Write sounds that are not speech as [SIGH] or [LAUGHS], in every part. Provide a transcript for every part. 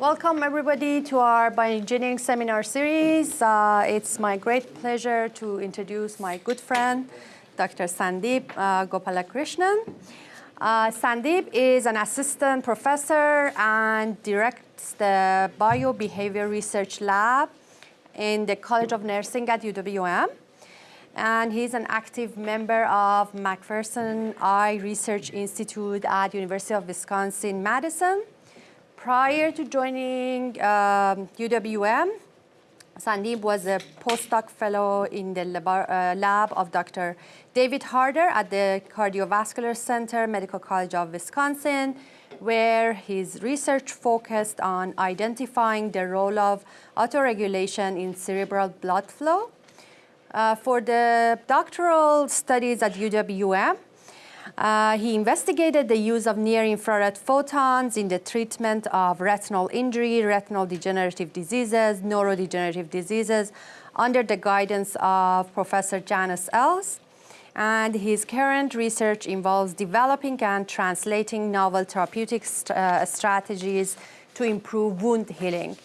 Welcome everybody to our bioengineering seminar series. Uh, it's my great pleasure to introduce my good friend, Dr. Sandeep uh, Gopalakrishnan. Uh, Sandeep is an assistant professor and directs the Biobehavior Research Lab in the College of Nursing at UWM. And he's an active member of McPherson Eye Research Institute at University of Wisconsin-Madison Prior to joining um, UWM, Sandeep was a postdoc fellow in the lab, uh, of Dr. David Harder at the Cardiovascular Center, Medical College of Wisconsin, where his research focused on identifying the role of autoregulation in cerebral blood flow. Uh, for the doctoral studies at UWM, uh, he investigated the use of near-infrared photons in the treatment of retinal injury, retinal degenerative diseases, neurodegenerative diseases under the guidance of Professor Janis Eells. And his current research involves developing and translating novel therapeutic st uh, strategies to improve wound healing.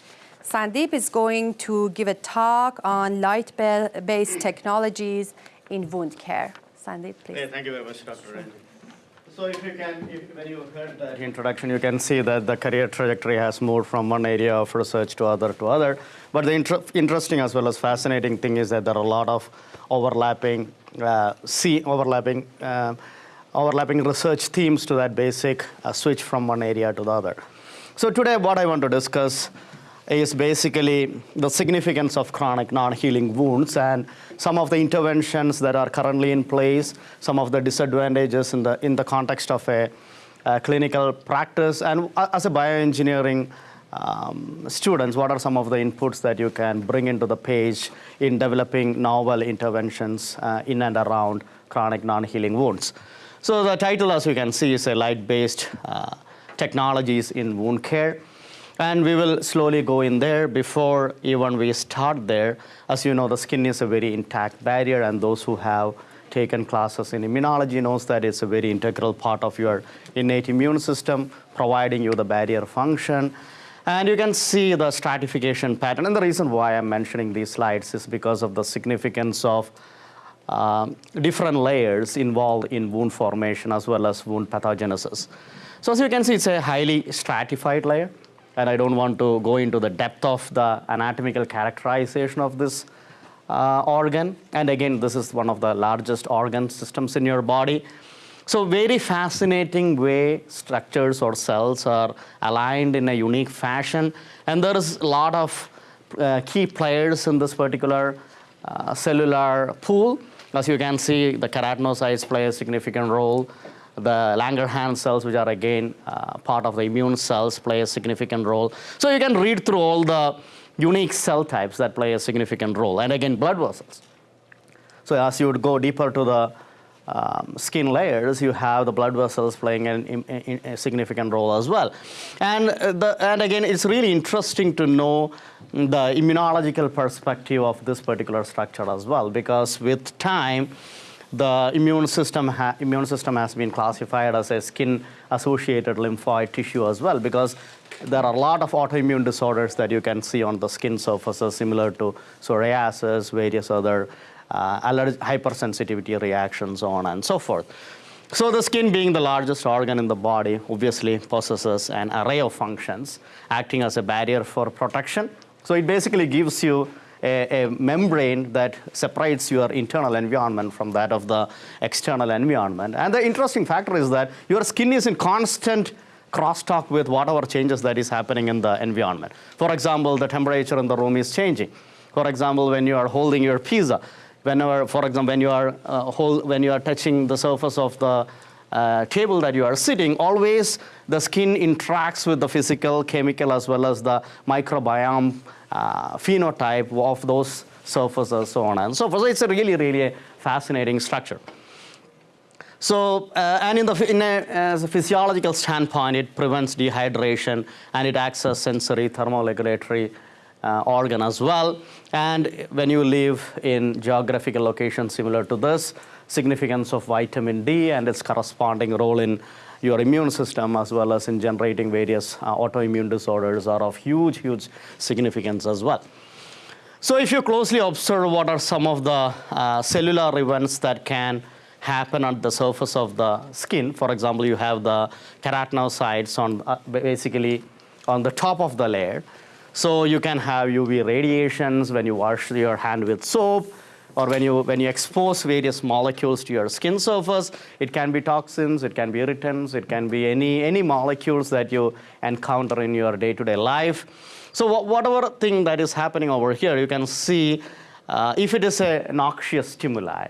Sandeep is going to give a talk on light-based technologies in wound care. Sandeep, please. Hey, thank you very much, Dr. Randy. So if you can, if, when you heard that introduction, you can see that the career trajectory has moved from one area of research to other to other. But the inter interesting as well as fascinating thing is that there are a lot of overlapping, uh, see, overlapping, uh, overlapping research themes to that basic uh, switch from one area to the other. So today what I want to discuss is basically the significance of chronic non-healing wounds and some of the interventions that are currently in place, some of the disadvantages in the, in the context of a, a clinical practice, and as a bioengineering um, students, what are some of the inputs that you can bring into the page in developing novel interventions uh, in and around chronic non-healing wounds. So the title, as you can see, is a light-based uh, technologies in wound care. And we will slowly go in there before even we start there. As you know, the skin is a very intact barrier, and those who have taken classes in immunology knows that it's a very integral part of your innate immune system, providing you the barrier function. And you can see the stratification pattern. And the reason why I'm mentioning these slides is because of the significance of um, different layers involved in wound formation as well as wound pathogenesis. So as you can see, it's a highly stratified layer and I don't want to go into the depth of the anatomical characterization of this uh, organ. And again, this is one of the largest organ systems in your body. So very fascinating way structures or cells are aligned in a unique fashion. And there is a lot of uh, key players in this particular uh, cellular pool. As you can see, the keratinocytes play a significant role the Langerhans cells, which are again uh, part of the immune cells, play a significant role. So you can read through all the unique cell types that play a significant role. And again, blood vessels. So as you would go deeper to the um, skin layers, you have the blood vessels playing an, an, a significant role as well. And, uh, the, and again, it's really interesting to know the immunological perspective of this particular structure as well, because with time, the immune system, immune system has been classified as a skin-associated lymphoid tissue as well because there are a lot of autoimmune disorders that you can see on the skin surfaces similar to psoriasis, various other uh, hypersensitivity reactions, so on and so forth. So the skin being the largest organ in the body obviously possesses an array of functions acting as a barrier for protection. So it basically gives you a, a, membrane that separates your internal environment from that of the external environment. And the interesting factor is that your skin is in constant crosstalk with whatever changes that is happening in the environment. For example, the temperature in the room is changing. For example, when you are holding your pizza, whenever, for example, when you are, uh, hold, when you are touching the surface of the uh, table that you are sitting, always the skin interacts with the physical, chemical, as well as the microbiome phenotype of those surfaces, so on and so forth. So it's a really, really fascinating structure. So, uh, and in the in a, as a physiological standpoint, it prevents dehydration and it acts as sensory thermoregulatory uh, organ as well. And when you live in geographical locations similar to this, significance of vitamin D and its corresponding role in your immune system as well as in generating various uh, autoimmune disorders are of huge, huge significance as well. So if you closely observe what are some of the uh, cellular events that can happen on the surface of the skin, for example, you have the keratinocytes on uh, basically on the top of the layer. So you can have UV radiations when you wash your hand with soap or when you, when you expose various molecules to your skin surface, it can be toxins, it can be irritants, it can be any, any molecules that you encounter in your day-to-day life. So whatever thing that is happening over here, you can see uh, if it is a noxious stimuli,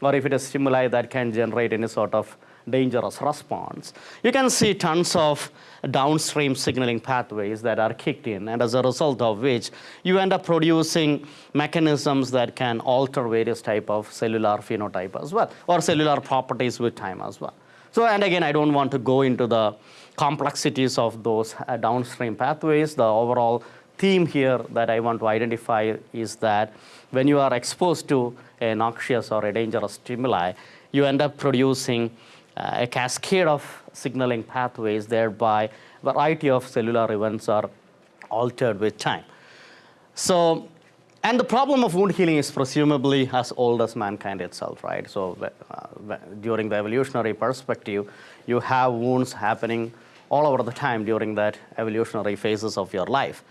or if it is stimuli that can generate any sort of dangerous response. You can see tons of downstream signaling pathways that are kicked in, and as a result of which, you end up producing mechanisms that can alter various type of cellular phenotype as well, or cellular properties with time as well. So, and again, I don't want to go into the complexities of those uh, downstream pathways. The overall theme here that I want to identify is that when you are exposed to a noxious or a dangerous stimuli, you end up producing uh, a cascade of signaling pathways, thereby variety of cellular events are altered with time. So, and the problem of wound healing is presumably as old as mankind itself, right? So uh, during the evolutionary perspective, you have wounds happening all over the time during that evolutionary phases of your life.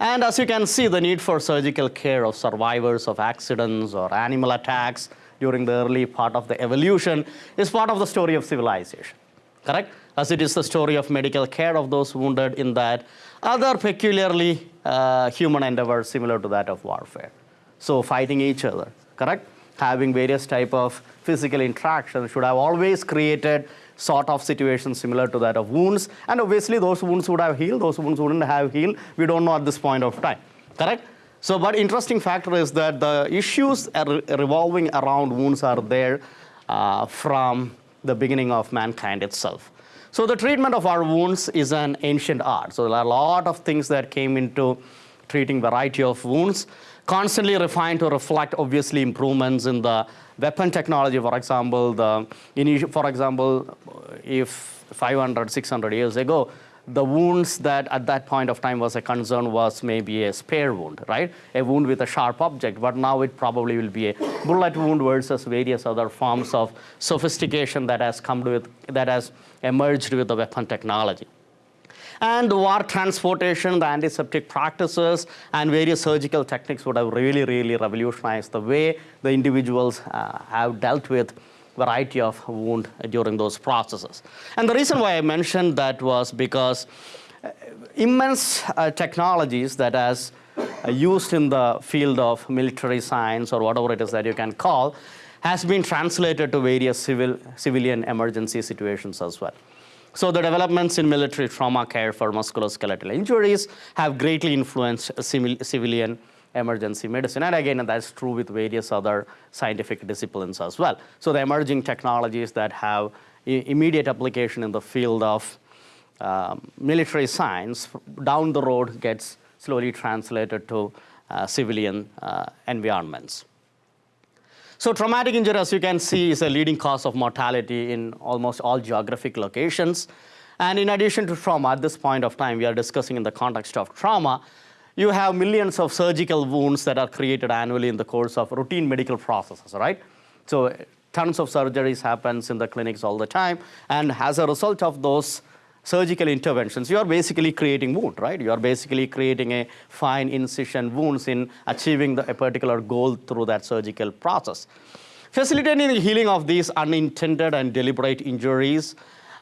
And as you can see, the need for surgical care of survivors of accidents or animal attacks during the early part of the evolution is part of the story of civilization, correct? As it is the story of medical care of those wounded in that other peculiarly uh, human endeavor similar to that of warfare. So fighting each other, correct? Having various type of physical interaction should have always created sort of situation similar to that of wounds. And obviously those wounds would have healed, those wounds wouldn't have healed. We don't know at this point of time, correct? So, but interesting factor is that the issues revolving around wounds are there uh, from the beginning of mankind itself. So the treatment of our wounds is an ancient art. So there are a lot of things that came into treating variety of wounds, constantly refined to reflect obviously improvements in the weapon technology, for example, the for example, if 500, 600 years ago, the wounds that at that point of time was a concern was maybe a spear wound, right? A wound with a sharp object, but now it probably will be a bullet wound versus various other forms of sophistication that has come with, that has emerged with the weapon technology. And the war transportation, the antiseptic practices, and various surgical techniques would have really, really revolutionized the way the individuals uh, have dealt with variety of wound during those processes. And the reason why I mentioned that was because uh, immense uh, technologies that as uh, used in the field of military science or whatever it is that you can call has been translated to various civil, civilian emergency situations as well. So the developments in military trauma care for musculoskeletal injuries have greatly influenced civilian emergency medicine. And again, that's true with various other scientific disciplines as well. So the emerging technologies that have immediate application in the field of um, military science down the road gets slowly translated to uh, civilian uh, environments. So traumatic injury, as you can see, is a leading cause of mortality in almost all geographic locations. And in addition to trauma, at this point of time, we are discussing in the context of trauma, you have millions of surgical wounds that are created annually in the course of routine medical processes, right? So tons of surgeries happens in the clinics all the time. And as a result of those surgical interventions, you are basically creating wound, right? You are basically creating a fine incision wounds in achieving the, a particular goal through that surgical process. Facilitating the healing of these unintended and deliberate injuries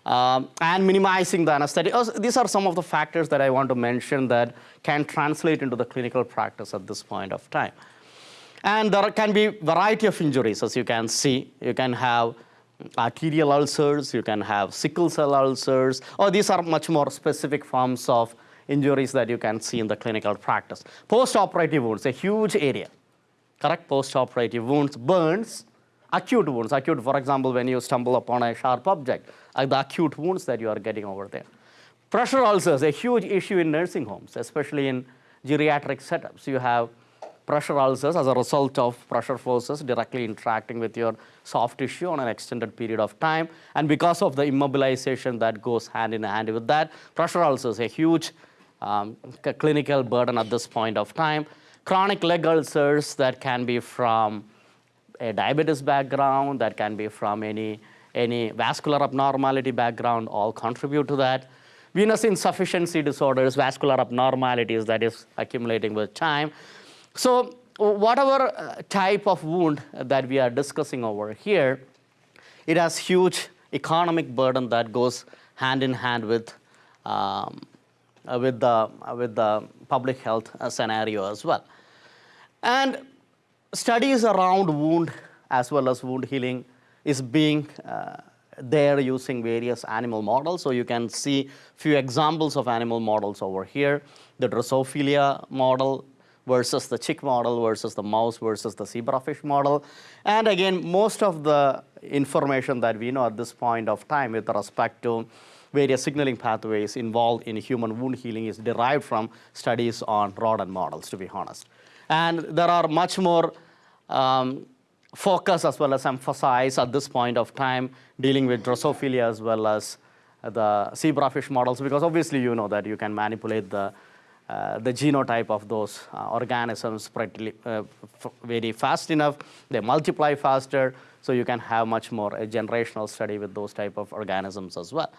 um, and minimizing the anesthetic. These are some of the factors that I want to mention that can translate into the clinical practice at this point of time. And there can be variety of injuries, as you can see. You can have arterial ulcers, you can have sickle cell ulcers, or these are much more specific forms of injuries that you can see in the clinical practice. Post-operative wounds, a huge area, correct? Post-operative wounds, burns, acute wounds. Acute, for example, when you stumble upon a sharp object, the acute wounds that you are getting over there. Pressure ulcers, a huge issue in nursing homes, especially in geriatric setups. You have pressure ulcers as a result of pressure forces directly interacting with your soft tissue on an extended period of time. And because of the immobilization that goes hand in hand with that, pressure ulcers, a huge um, clinical burden at this point of time. Chronic leg ulcers that can be from a diabetes background, that can be from any, any vascular abnormality background, all contribute to that. Venous insufficiency disorders, vascular abnormalities that is accumulating with time. So whatever uh, type of wound that we are discussing over here, it has huge economic burden that goes hand in hand with, um, uh, with, the, with the public health uh, scenario as well. And studies around wound as well as wound healing is being uh, there using various animal models. So you can see a few examples of animal models over here. The Drosophila model versus the chick model versus the mouse versus the zebrafish model. And again, most of the information that we know at this point of time with respect to various signaling pathways involved in human wound healing is derived from studies on rodent models, to be honest. And there are much more um, focus as well as emphasize at this point of time dealing with Drosophila as well as the zebrafish models because obviously you know that you can manipulate the uh, the genotype of those uh, organisms pretty, uh, very fast enough. They multiply faster, so you can have much more a generational study with those type of organisms as well.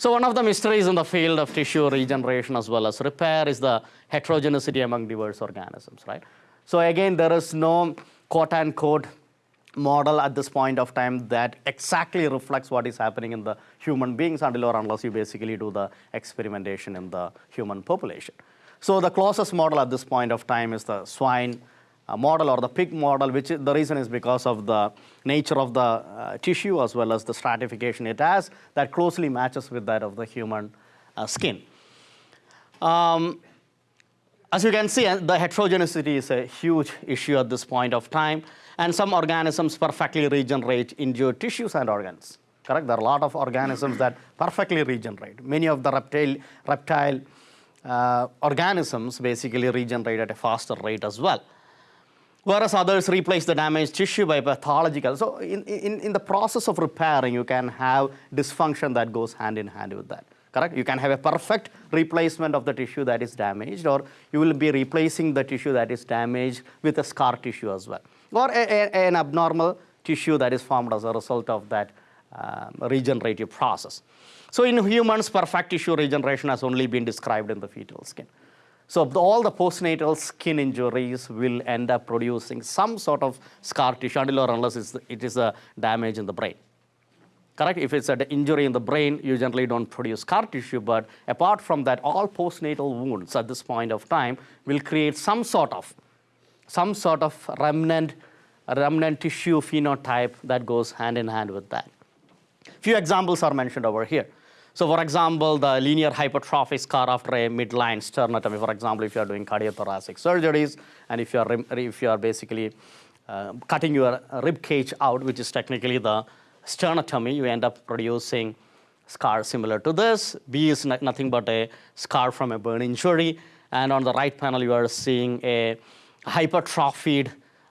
So one of the mysteries in the field of tissue regeneration as well as repair is the heterogeneity among diverse organisms, right? So again, there is no quote unquote model at this point of time that exactly reflects what is happening in the human beings until or unless you basically do the experimentation in the human population. So the closest model at this point of time is the swine model or the pig model, which the reason is because of the nature of the uh, tissue as well as the stratification it has that closely matches with that of the human uh, skin. Um, as you can see, uh, the heterogeneity is a huge issue at this point of time, and some organisms perfectly regenerate injured tissues and organs. Correct? There are a lot of organisms that perfectly regenerate. Many of the reptile, reptile uh, organisms basically regenerate at a faster rate as well. Whereas others replace the damaged tissue by pathological. So in, in, in the process of repairing, you can have dysfunction that goes hand in hand with that. Correct? You can have a perfect replacement of the tissue that is damaged, or you will be replacing the tissue that is damaged with a scar tissue as well, or a, a, an abnormal tissue that is formed as a result of that um, regenerative process. So in humans, perfect tissue regeneration has only been described in the fetal skin. So all the postnatal skin injuries will end up producing some sort of scar tissue until or unless it is a damage in the brain. Correct? If it's an injury in the brain, you generally don't produce scar tissue, but apart from that, all postnatal wounds at this point of time will create some sort of, some sort of remnant, remnant tissue phenotype that goes hand in hand with that. Few examples are mentioned over here. So for example, the linear hypertrophy scar after a midline sternotomy, for example, if you are doing cardiothoracic surgeries, and if you are, if you are basically uh, cutting your rib cage out, which is technically the sternotomy, you end up producing scar similar to this. B is nothing but a scar from a burn injury. And on the right panel, you are seeing a hypertrophied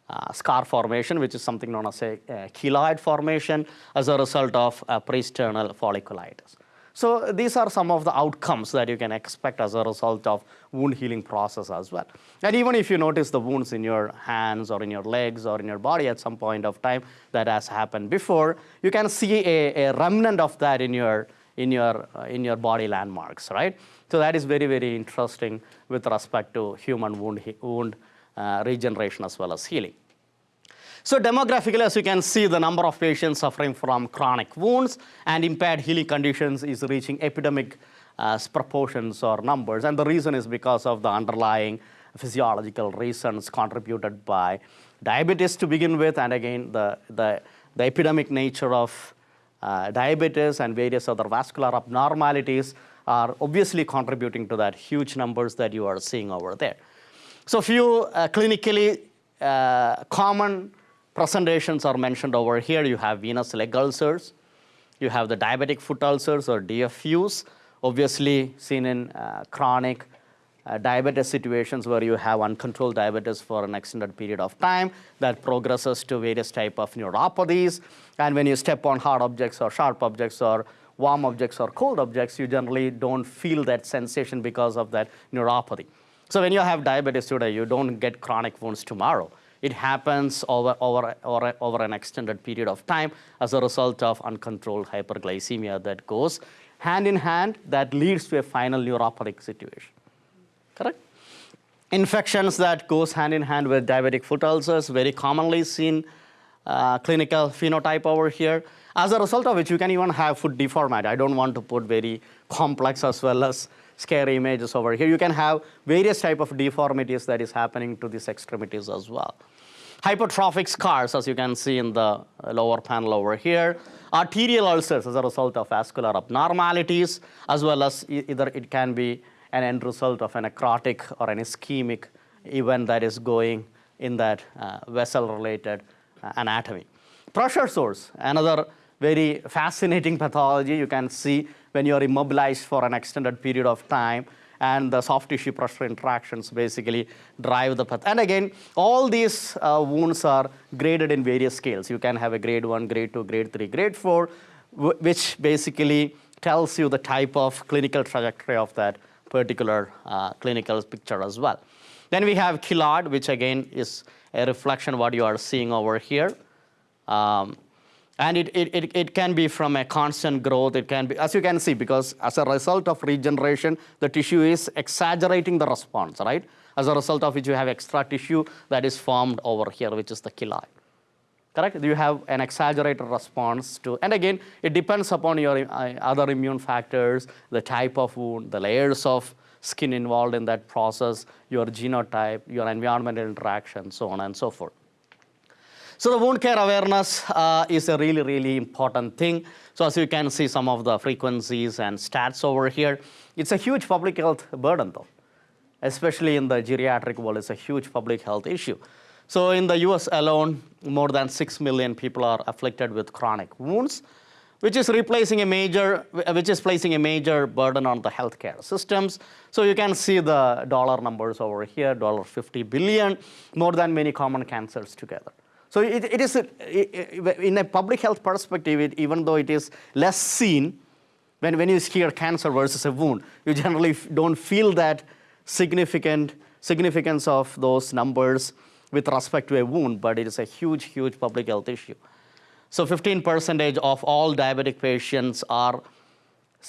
uh, scar formation, which is something known as a, a keloid formation as a result of a pre-sternal folliculitis. So these are some of the outcomes that you can expect as a result of wound healing process as well. And even if you notice the wounds in your hands or in your legs or in your body at some point of time that has happened before, you can see a, a remnant of that in your, in, your, uh, in your body landmarks, right? So that is very, very interesting with respect to human wound, wound uh, regeneration as well as healing. So demographically, as you can see, the number of patients suffering from chronic wounds and impaired healing conditions is reaching epidemic uh, proportions or numbers. And the reason is because of the underlying physiological reasons contributed by diabetes to begin with, and again, the, the, the epidemic nature of uh, diabetes and various other vascular abnormalities are obviously contributing to that huge numbers that you are seeing over there. So few uh, clinically uh, common presentations are mentioned over here. You have venous leg ulcers. You have the diabetic foot ulcers or DFUs, obviously seen in uh, chronic uh, diabetes situations where you have uncontrolled diabetes for an extended period of time that progresses to various type of neuropathies. And when you step on hard objects or sharp objects or warm objects or cold objects, you generally don't feel that sensation because of that neuropathy. So when you have diabetes today, you don't get chronic wounds tomorrow. It happens over, over, over, over an extended period of time as a result of uncontrolled hyperglycemia that goes hand in hand that leads to a final neuropathic situation. Correct? Infections that goes hand in hand with diabetic foot ulcers, very commonly seen uh, clinical phenotype over here. As a result of which, you can even have foot deformity. I don't want to put very complex as well as scary images over here. You can have various type of deformities that is happening to these extremities as well. Hypertrophic scars, as you can see in the lower panel over here. Arterial ulcers as a result of vascular abnormalities, as well as either it can be an end result of a necrotic or an ischemic event that is going in that uh, vessel-related uh, anatomy. Pressure sores, another very fascinating [LAUGHS] pathology you can see when you are immobilized for an extended period of time and the soft tissue pressure interactions basically drive the path. And again, all these uh, wounds are graded in various scales. You can have a grade 1, grade 2, grade 3, grade 4, which basically tells you the type of clinical trajectory of that particular uh, clinical picture as well. Then we have keloid, which again is a reflection of what you are seeing over here. Um, and it, it, it, can be from a constant growth. It can be, as you can see, because as a result of regeneration, the tissue is exaggerating the response, right? As a result of which you have extra tissue that is formed over here, which is the keloid. Correct? You have an exaggerated response to, and again, it depends upon your uh, other immune factors, the type of wound, the layers of skin involved in that process, your genotype, your environmental interaction, so on and so forth. So the wound care awareness uh, is a really, really important thing. So as you can see some of the frequencies and stats over here, it's a huge public health burden though, especially in the geriatric world, it's a huge public health issue. So in the US alone, more than 6 million people are afflicted with chronic wounds, which is replacing a major, which is placing a major burden on the healthcare systems. So you can see the dollar numbers over here, dollar 50 billion, more than many common cancers together. So it, it is, a, in a public health perspective, it, even though it is less seen, when, when you hear cancer versus a wound, you generally don't feel that significant significance of those numbers with respect to a wound, but it is a huge, huge public health issue. So 15% of all diabetic patients are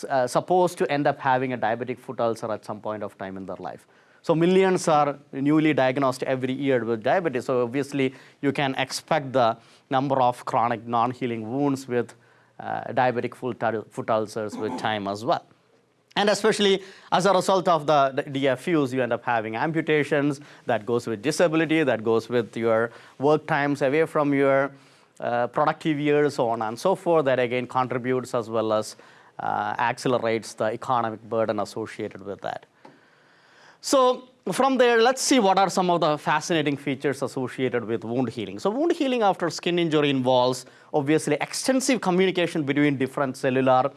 uh, supposed to end up having a diabetic foot ulcer at some point of time in their life. So millions are newly diagnosed every year with diabetes. So obviously, you can expect the number of chronic non-healing wounds with uh, diabetic foot ulcers with time as well. And especially as a result of the, DFUs, you end up having amputations that goes with disability, that goes with your work times away from your uh, productive years, so on and so forth, that again contributes as well as uh, accelerates the economic burden associated with that. So from there, let's see what are some of the fascinating features associated with wound healing. So wound healing after skin injury involves obviously extensive communication between different cellular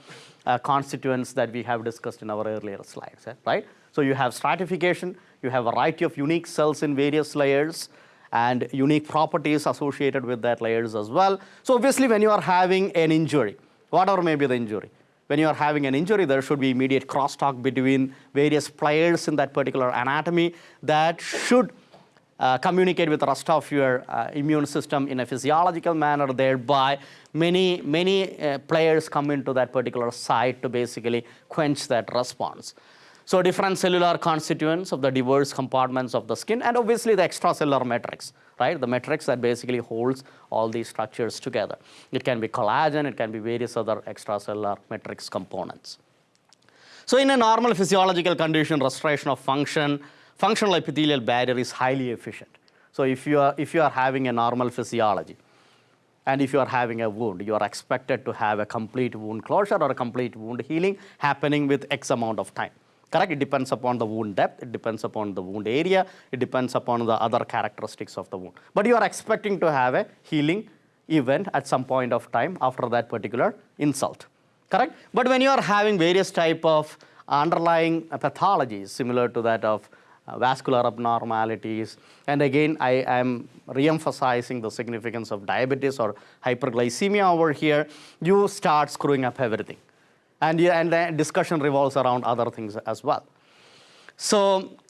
uh, constituents that we have discussed in our earlier slides, eh, right? So you have stratification, you have a variety of unique cells in various layers, and unique properties associated with that layers as well. So obviously when you are having an injury, whatever may be the injury, when you are having an injury, there should be immediate crosstalk between various players in that particular anatomy that should uh, communicate with the rest of your uh, immune system in a physiological manner, thereby many, many uh, players come into that particular site to basically quench that response. So different cellular constituents of the diverse compartments of the skin and obviously the extracellular matrix, right? The matrix that basically holds all these structures together. It can be collagen, it can be various other extracellular matrix components. So in a normal physiological condition, restoration of function, functional epithelial barrier is highly efficient. So if you are, if you are having a normal physiology, and if you are having a wound, you are expected to have a complete wound closure or a complete wound healing happening with X amount of time correct? It depends upon the wound depth, it depends upon the wound area, it depends upon the other characteristics of the wound. But you are expecting to have a healing event at some point of time after that particular insult, correct? But when you are having various type of underlying pathologies similar to that of uh, vascular abnormalities. And again, I am re-emphasizing the significance of diabetes or hyperglycemia over here. You start screwing up everything. And, and the discussion revolves around other things as well. So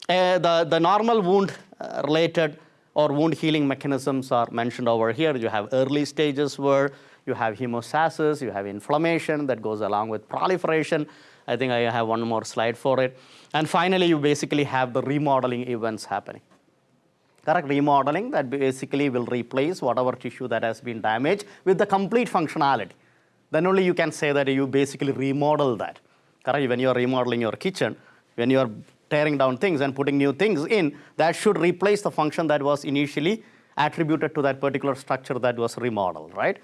uh, the, the normal wound uh, related or wound healing mechanisms are mentioned over here. You have early stages where you have hemostasis, you have inflammation that goes along with proliferation. I think I have one more slide for it. And finally, you basically have the remodeling events happening. Correct remodeling that basically will replace whatever tissue that has been damaged with the complete functionality. Then only you can say that you basically remodel that. Correct? When you are remodeling your kitchen, when you are tearing down things and putting new things in, that should replace the function that was initially attributed to that particular structure that was remodeled, right?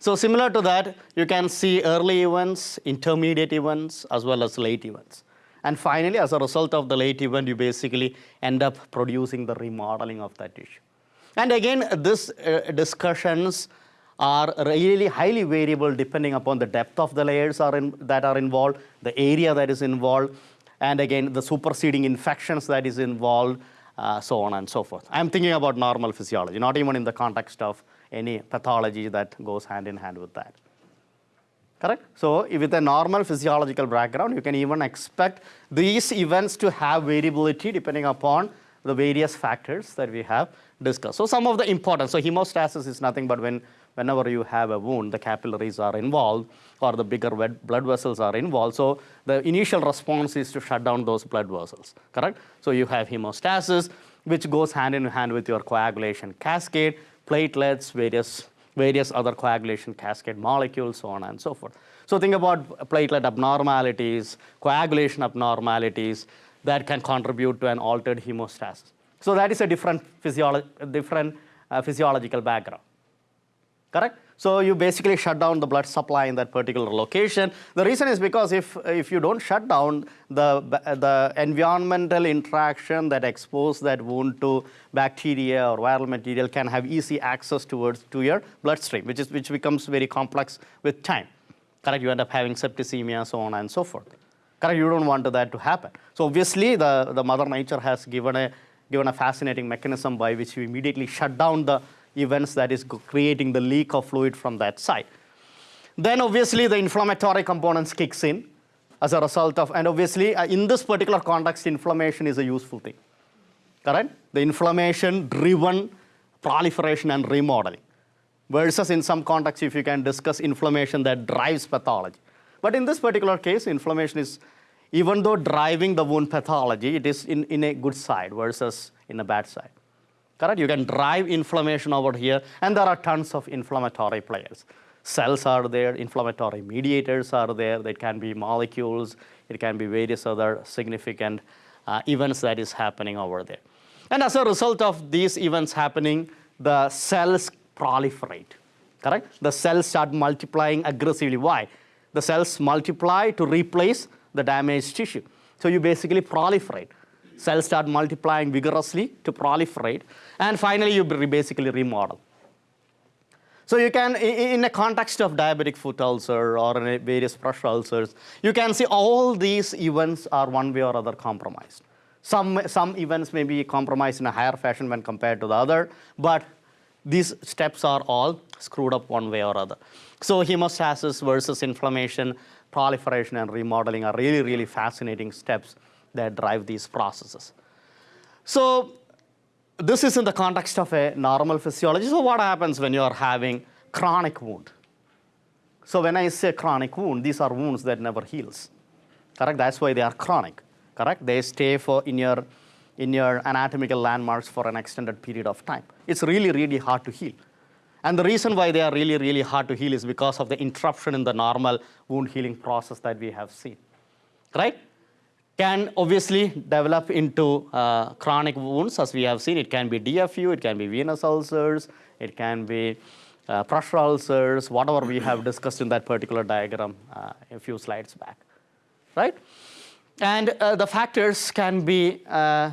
So similar to that, you can see early events, intermediate events, as well as late events. And finally, as a result of the late event, you basically end up producing the remodeling of that tissue. And again, these uh, discussions are really highly variable depending upon the depth of the layers are in, that are involved, the area that is involved, and again, the superseding infections that is involved, uh, so on and so forth. I'm thinking about normal physiology, not even in the context of any pathology that goes hand in hand with that. Correct? So with a normal physiological background, you can even expect these events to have variability depending upon the various factors that we have discussed. So some of the important, so hemostasis is nothing but when whenever you have a wound, the capillaries are involved or the bigger blood vessels are involved. So the initial response is to shut down those blood vessels, correct? So you have hemostasis, which goes hand in hand with your coagulation cascade, platelets, various, various other coagulation cascade molecules, so on and so forth. So think about platelet abnormalities, coagulation abnormalities that can contribute to an altered hemostasis. So that is a different, physiolo different uh, physiological background correct? So you basically shut down the blood supply in that particular location. The reason is because if, if you don't shut down the, the environmental interaction that expose that wound to bacteria or viral material can have easy access towards to your bloodstream, which, is, which becomes very complex with time. Correct? You end up having septicemia, so on and so forth. Correct? You don't want that to happen. So obviously, the, the mother nature has given a, given a fascinating mechanism by which you immediately shut down the events that is creating the leak of fluid from that side. Then obviously the inflammatory components kicks in as a result of, and obviously uh, in this particular context, inflammation is a useful thing, correct? The inflammation driven proliferation and remodeling versus in some contexts if you can discuss inflammation that drives pathology. But in this particular case, inflammation is, even though driving the wound pathology, it is in, in a good side versus in a bad side correct? You can drive inflammation over here, and there are tons of inflammatory players. Cells are there, inflammatory mediators are there, They can be molecules, it can be various other significant uh, events that is happening over there. And as a result of these events happening, the cells proliferate, correct? The cells start multiplying aggressively. Why? The cells multiply to replace the damaged tissue. So you basically proliferate cells start multiplying vigorously to proliferate, and finally you basically remodel. So you can, in a context of diabetic foot ulcer or various pressure ulcers, you can see all these events are one way or other compromised. Some, some events may be compromised in a higher fashion when compared to the other, but these steps are all screwed up one way or other. So hemostasis versus inflammation, proliferation and remodeling are really, really fascinating steps that drive these processes. So this is in the context of a normal physiology. So what happens when you are having chronic wound? So when I say chronic wound, these are wounds that never heals. Correct? That's why they are chronic. Correct? They stay for in your in your anatomical landmarks for an extended period of time. It's really, really hard to heal. And the reason why they are really, really hard to heal is because of the interruption in the normal wound healing process that we have seen. Right? Can obviously develop into uh, chronic wounds, as we have seen. It can be DFU, it can be venous ulcers, it can be uh, pressure ulcers, whatever we have discussed in that particular diagram uh, a few slides back, right? And uh, the factors can be uh,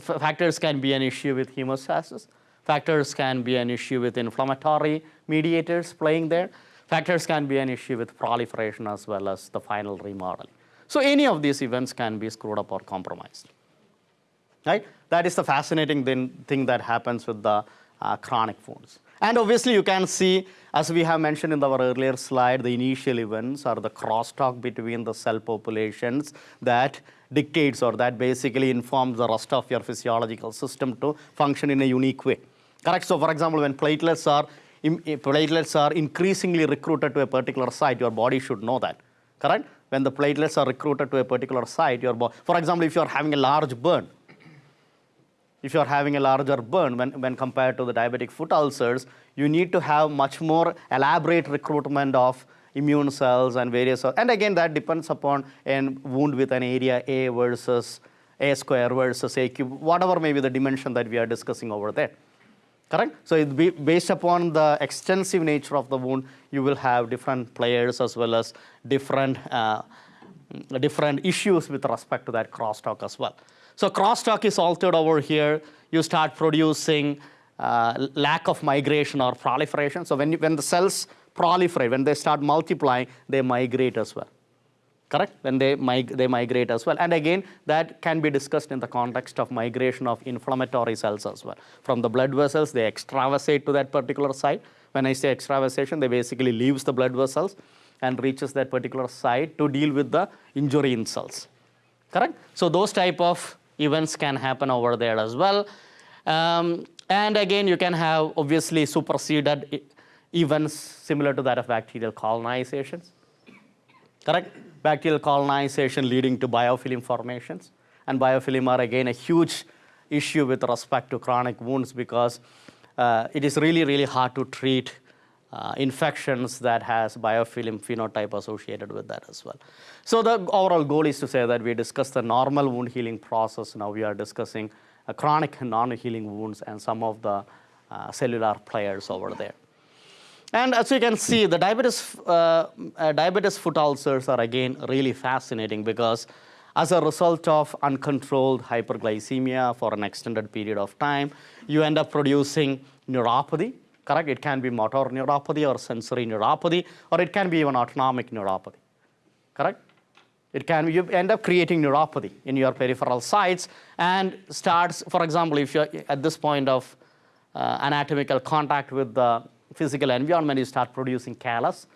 factors can be an issue with hemostasis. Factors can be an issue with inflammatory mediators playing there. Factors can be an issue with proliferation as well as the final remodeling. So any of these events can be screwed up or compromised. Right? That is the fascinating thing, thing that happens with the uh, chronic wounds. And obviously, you can see, as we have mentioned in our earlier slide, the initial events are the crosstalk between the cell populations that dictates or that basically informs the rest of your physiological system to function in a unique way. Correct? So, for example, when platelets are platelets are increasingly recruited to a particular site, your body should know that. Correct? When the platelets are recruited to a particular site, your for example, if you are having a large burn, if you're having a larger burn when, when compared to the diabetic foot ulcers, you need to have much more elaborate recruitment of immune cells and various, and again, that depends upon a wound with an area A versus A square versus A cube, whatever may be the dimension that we are discussing over there. Correct? So, it be based upon the extensive nature of the wound, you will have different players as well as different, uh, different issues with respect to that crosstalk as well. So crosstalk is altered over here. You start producing uh, lack of migration or proliferation. So when, you, when the cells proliferate, when they start multiplying, they migrate as well. Correct? When they, mig- they migrate as well. And again, that can be discussed in the context of migration of inflammatory cells as well. From the blood vessels, they extravasate to that particular site. When I say extravasation, they basically leaves the blood vessels and reaches that particular site to deal with the injury in cells. Correct? So those type of events can happen over there as well. Um, and again, you can have obviously superseded events similar to that of bacterial colonizations. Correct? Bacterial colonization leading to biofilm formations. And biofilm are again a huge issue with respect to chronic wounds because uh, it is really, really hard to treat uh, infections that has biofilm phenotype associated with that as well. So the overall goal is to say that we discussed the normal wound healing process. Now we are discussing uh, chronic non-healing wounds and some of the uh, cellular players over there. And as you can see, the diabetes, uh, uh, diabetes foot ulcers are again really fascinating because as a result of uncontrolled hyperglycemia for an extended period of time, you end up producing neuropathy, correct? It can be motor neuropathy or sensory neuropathy, or it can be even autonomic neuropathy, correct? It can you end up creating neuropathy in your peripheral sites and starts, for example, if you're at this point of uh, anatomical contact with the physical environment, you start producing callus.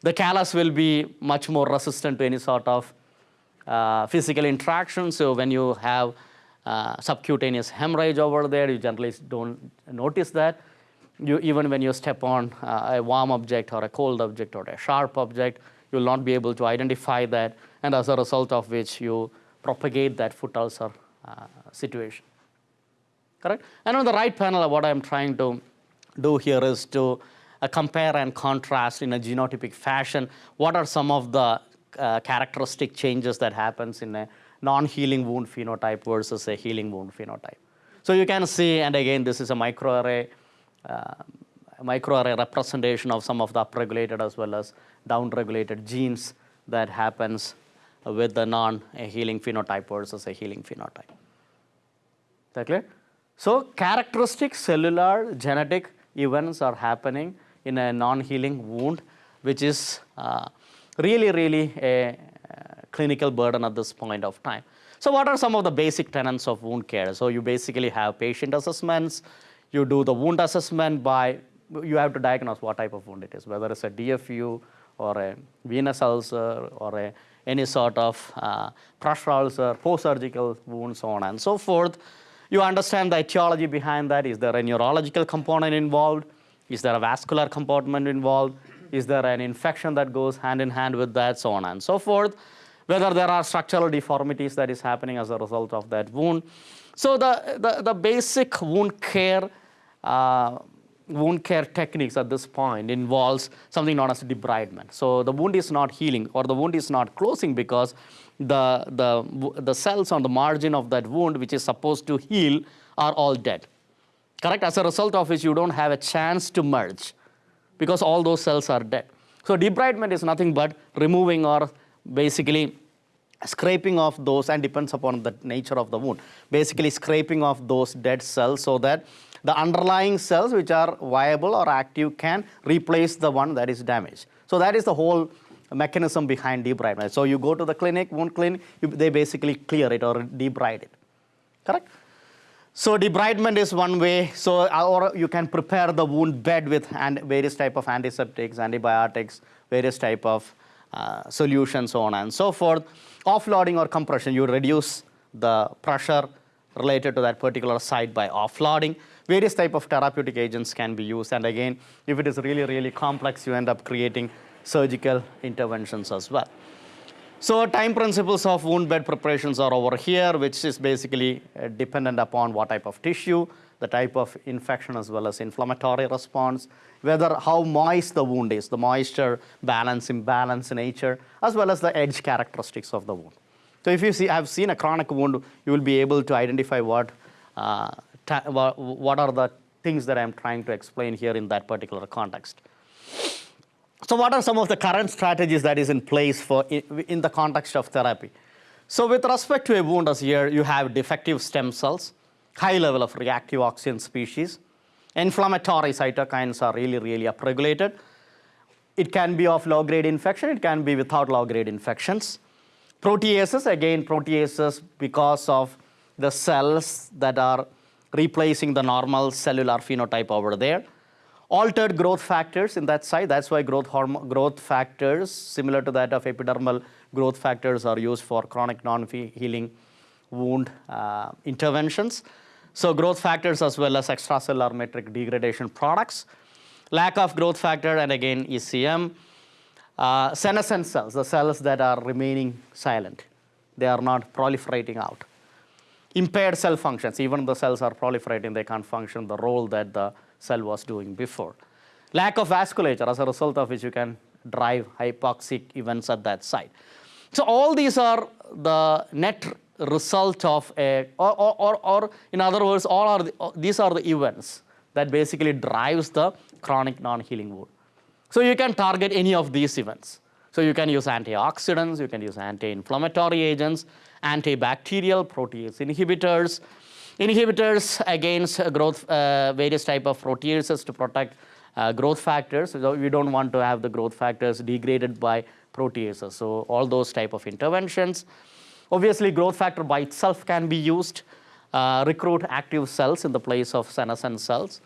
The callus will be much more resistant to any sort of uh, physical interaction. So when you have uh, subcutaneous hemorrhage over there, you generally don't notice that. You, even when you step on uh, a warm object or a cold object or a sharp object, you will not be able to identify that, and as a result of which you propagate that foot ulcer uh, situation. Correct? And on the right panel, what I'm trying to do here is to uh, compare and contrast in a genotypic fashion what are some of the uh, characteristic changes that happens in a non-healing wound phenotype versus a healing wound phenotype. So you can see, and again, this is a microarray, uh, microarray representation of some of the upregulated as well as downregulated genes that happens with the non-healing phenotype versus a healing phenotype. Is that clear? So characteristic cellular genetic events are happening in a non-healing wound, which is uh, really, really a uh, clinical burden at this point of time. So what are some of the basic tenets of wound care? So you basically have patient assessments. You do the wound assessment by, you have to diagnose what type of wound it is, whether it's a DFU or a venous ulcer or a, any sort of uh, pressure ulcer, post-surgical wound, so on and so forth. You understand the etiology behind that. Is there a neurological component involved? Is there a vascular component involved? Is there an infection that goes hand in hand with that, so on and so forth? Whether there are structural deformities that is happening as a result of that wound. So the, the, the basic wound care uh, wound care techniques at this point involves something known as debridement. So the wound is not healing or the wound is not closing because the, the, the cells on the margin of that wound, which is supposed to heal, are all dead. Correct? As a result of which, you don't have a chance to merge because all those cells are dead. So debridement is nothing but removing or basically scraping off those and depends upon the nature of the wound. Basically scraping off those dead cells so that the underlying cells which are viable or active can replace the one that is damaged. So that is the whole mechanism behind debridement. So you go to the clinic, wound clinic, you, they basically clear it or debride it. Correct? So debridement is one way. So or you can prepare the wound bed with various type of antiseptics, antibiotics, various type of uh, solutions, so on and so forth. Offloading or compression, you reduce the pressure related to that particular site by offloading. Various type of therapeutic agents can be used. And again, if it is really, really complex, you end up creating surgical interventions as well. So time principles of wound bed preparations are over here, which is basically uh, dependent upon what type of tissue, the type of infection as well as inflammatory response, whether how moist the wound is, the moisture balance, imbalance nature, as well as the edge characteristics of the wound. So if you see, have seen a chronic wound, you will be able to identify what, uh, what are the things that I'm trying to explain here in that particular context. So what are some of the current strategies that is in place for in, the context of therapy? So with respect to a wound as here, you have defective stem cells, high level of reactive oxygen species, inflammatory cytokines are really, really upregulated. It can be of low-grade infection, it can be without low-grade infections. Proteases, again, proteases because of the cells that are replacing the normal cellular phenotype over there altered growth factors in that site. That's why growth, growth factors, similar to that of epidermal growth factors, are used for chronic non-healing wound uh, interventions. So growth factors as well as extracellular matrix degradation products. Lack of growth factor and again ECM. Uh, senescent cells, the cells that are remaining silent. They are not proliferating out. Impaired cell functions, even the cells are proliferating, they can't function the role that the cell was doing before. Lack of vasculature as a result of which you can drive hypoxic events at that site. So all these are the net result of a, or, or, or in other words, all are the, these are the events that basically drives the chronic non-healing wound. So you can target any of these events. So you can use antioxidants, you can use anti-inflammatory agents, antibacterial protease inhibitors, Inhibitors against growth, uh, various type of proteases to protect uh, growth factors. So we don't want to have the growth factors degraded by proteases. So all those type of interventions. Obviously, growth factor by itself can be used. Uh, recruit active cells in the place of senescent cells.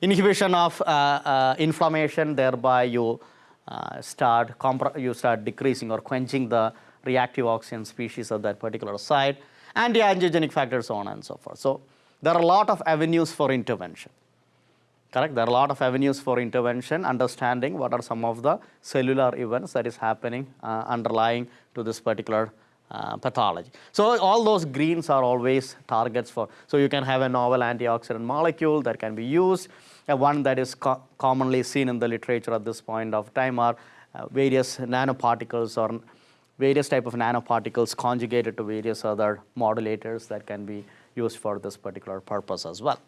Inhibition of uh, uh, inflammation, thereby you uh, start you start decreasing or quenching the reactive oxygen species of that particular site anti-angiogenic factors, so on and so forth. So there are a lot of avenues for intervention. Correct? There are a lot of avenues for intervention, understanding what are some of the cellular events that is happening uh, underlying to this particular uh, pathology. So all those greens are always targets for, so you can have a novel antioxidant molecule that can be used. Uh, one that is co commonly seen in the literature at this point of time are uh, various nanoparticles or various type of nanoparticles conjugated to various other modulators that can be used for this particular purpose as well.